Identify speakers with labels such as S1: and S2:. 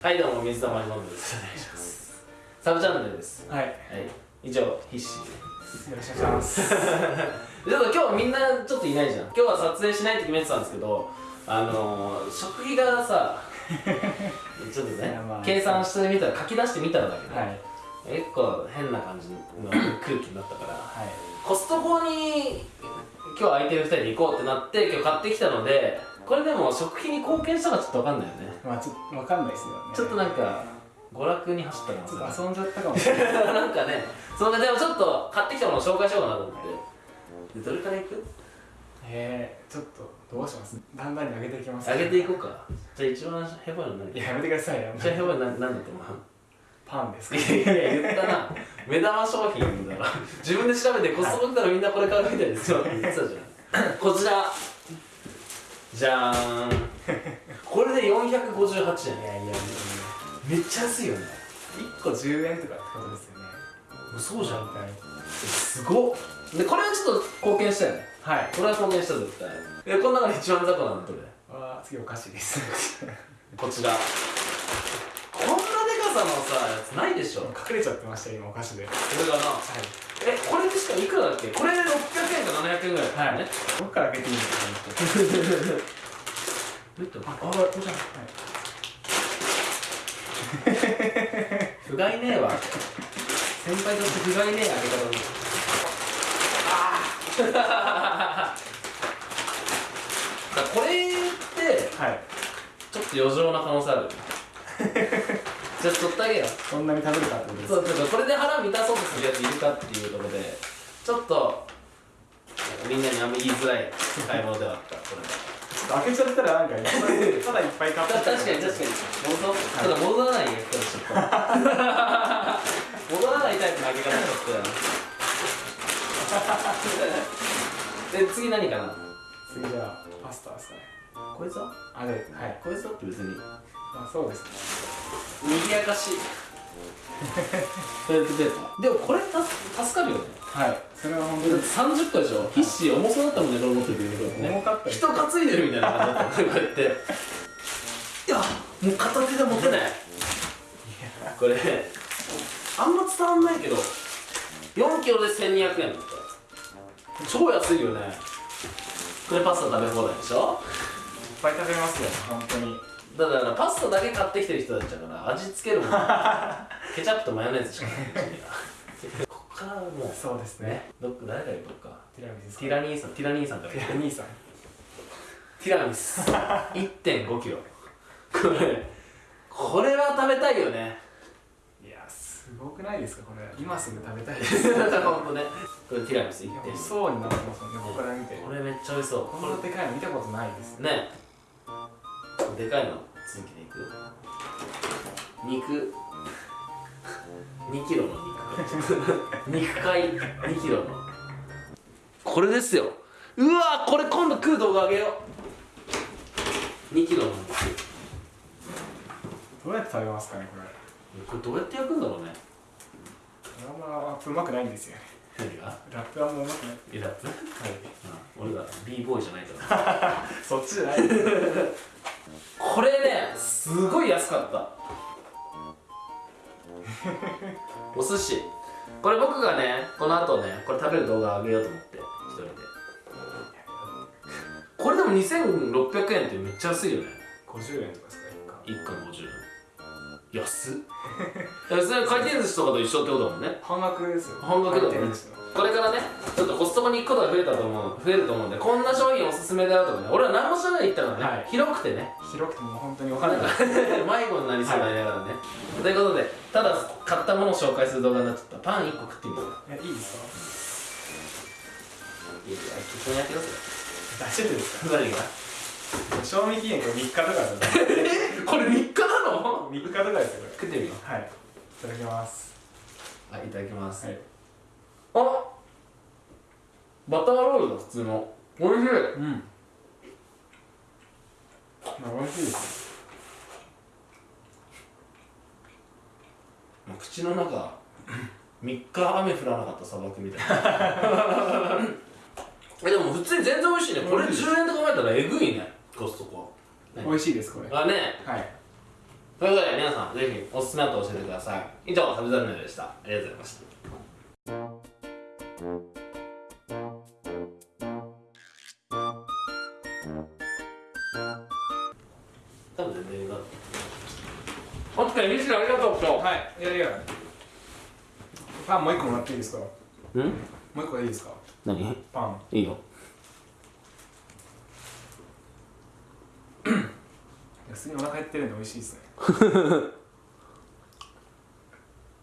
S1: はいどうも水溜りボンドですお願いしますサブチャンネルです
S2: はい。よ
S1: はい以上必死
S2: ろしくお願いします。
S1: ちょっと今日みんなちょっといないじゃん今日は撮影しないって決めてたんですけどあのー、食費がさ ちょっとね
S2: まあ
S1: 計算してみたら書き出してみたらだけど、
S2: はい。
S1: 結構変な感じの空気になったから
S2: はい。
S1: コストコに今日空いてる2人で行こうってなって今日買ってきたのでこれでも食費に貢献したかちょっと分かんないよね。
S2: まあちょっとわかんないですよね。
S1: ちょっとなんか娯楽に走ったかもし
S2: ちょっと遊んじゃったかもしれない。
S1: なんかねそんなでもちょっと買ってきたものを紹介しようかなと思って。でどれからいく？
S2: えー、ちょっとどうします？だんだんに上げていきます。
S1: 上げていこうか。じゃあ一番ヘボいの何
S2: いや、やめてくださいよ。
S1: 一番ヘボいの何何だと思
S2: パンです
S1: う
S2: か。
S1: いやいや言ったな。目玉商品だから自分で調べてコストコ来たらみんなこれ買うみたいですよ。って言ってたじゃん。こちらじゃーん。これで458円。
S2: いやいやいや。
S1: めっちゃ安いよね。
S2: 1個10円とかってことですよね。
S1: そうじゃん。
S2: 大体
S1: すごっ。でこれはちょっと貢献したよね。
S2: はい。
S1: これは貢献した絶対えこの中で一番雑魚なのどれ？
S2: あー、次お菓子です。
S1: こちらさのさやつないでしょ。こ
S2: 隠れちゃってましたよ、今お菓子で。はい。
S1: れがな。えこれでしかもいくらだっけ？これで600円か700円ぐらいだったよね。
S2: どっから開けていいんですかね
S1: どういったあこれじゃん。不甲斐ねえわ。先輩として不甲斐ねえ開け方に。ああ これって
S2: はい。
S1: ちょっと余剰な可能性あるじゃあ取ってあげよう。
S2: そんなに食べるかってことです
S1: そうちょっとこれで腹満たそうとする。やついるかっていうところでちょっとみんなにあんま言いづらい買い物ではあったこれ。は
S2: 開けちゃったらなんかいっぱいただいっぱい買って
S1: 確かに確かに。戻そうただ戻らないよ人ちょっと。戻らないタイプの開け方しちゃったよで次何かな？
S2: 次じゃあパスタですかね。
S1: こいつは？
S2: あれはい。
S1: こいつは？って別に。
S2: まあそうですね
S1: 賑やかし。いトイレットペーパーでもこれた助かるよね。
S2: はい。それは本当に。
S1: 30個でしょ？必死重そうだったもんねこれ持っててね
S2: 重かった
S1: 人担いでるみたいな感じだったこうやって。いやもう片手で持てない。これあんま伝わんないけど4キロで1200円だった。超安いよね。これパスタ食べ放題でしょ？
S2: いっぱい食べますよ本当に
S1: だからパスタだけ買ってきてる人たちだから味付けるもの ケチャップとマヨネーズしかないこっからもう。
S2: そうですね。
S1: ねどっか誰がいるか。
S2: ティラミス
S1: ティラ兄さん。ティラ兄さん
S2: ティラ兄さん。
S1: ティラミス。1.5キロ。これこれは食べたいよね。
S2: いやすごくないですか？これ。今すぐ食べたいです。
S1: ほんとね。これティラミス
S2: いや
S1: 1.5
S2: そうになってますもんね。僕から見て。
S1: これめっちゃ美味しそう。
S2: こんなでかいの見たことないです。
S1: ねでかいの続きでいく？肉。2キロの肉 肉塊。2キロの。これですよ。うわこれ今度食う動画あげよう。2キロの肉。
S2: どうやって食べますかねこれ。
S1: これどうやって焼くんだろうね。
S2: あんまうまくないんですよね。
S1: 何が？
S2: ラップはもううまくない。
S1: えラップ？
S2: はい。
S1: 俺が b ボーイじゃないから。
S2: そっちじゃない。です
S1: これねすごい安かった。お寿司。これ僕がねこの後ねこれ食べる動画あげようと思って一人で。これでも2600円ってめっちゃ安いよね。
S2: 50円とかですか
S1: 1貫。50円安っ。いやそれ回転寿司とかと一緒ってことだもんね。
S2: 半額ですよ。
S1: 半額だよね。
S2: 回転寿司の。
S1: これからねちょっとコストコに行くことが増えたと思う増えると思うんでこんな商品おすすめだよとかね俺は何も知らないで行ったからね、
S2: はい。
S1: 広くてね。
S2: 広くてもう本当にお金
S1: なんか
S2: が。
S1: 迷子になりそうになりながらね、ということでただ買ったものを紹介する動画になっちゃった。パン1個食ってみよう
S2: いやいいです
S1: いいよ一緒にやってくださ
S2: か大丈夫です
S1: い 何が？
S2: か賞味期限 これ3日とかですよ
S1: えこれ3日なの
S2: ？3日とかですよこ
S1: 食ってみよ
S2: れはい。いただきます。
S1: うはいいただきます、
S2: はい。
S1: あバターロールだ普通の。おいしい。
S2: うん。まあ美味しいです。
S1: 口の中 3日雨降らなかった砂漠みたいな。えでも普通に全然美味しいね。これ10円と考えたらえぐいね
S2: 美味しいですこれ。
S1: あね。
S2: はい。
S1: ということで皆さんぜひおすすめあったら教えてください。以上旅ザルネでした。ありがとうございました。多分全然な。お疲れミシルありがとう今
S2: はい。いやいや。パンもう一個もらっていいですか？も
S1: 日ん
S2: う一個いいですか？
S1: 何？
S2: パン。
S1: いいよ
S2: 普通にお腹減ってるんで美味しいですね。